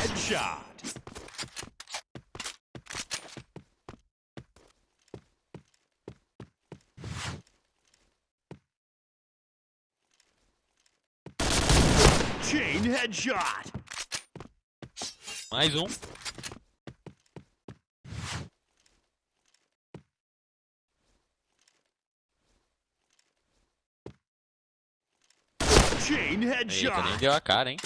headshot. Chain headshot. Mais um. Chain Eita, nem headshot. deu a cara, hein?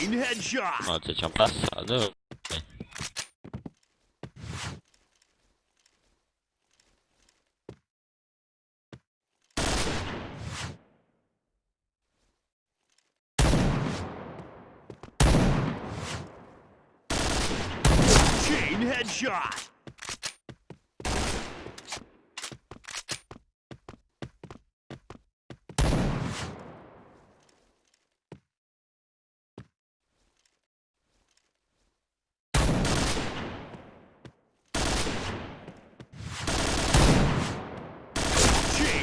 Chain headshot. Ó, você tinha passado. Chain headshot.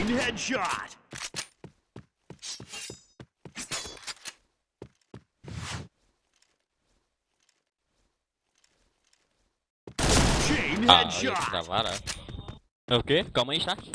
Clean headshot. Ah, eu ia é o quê? Calma aí, chat.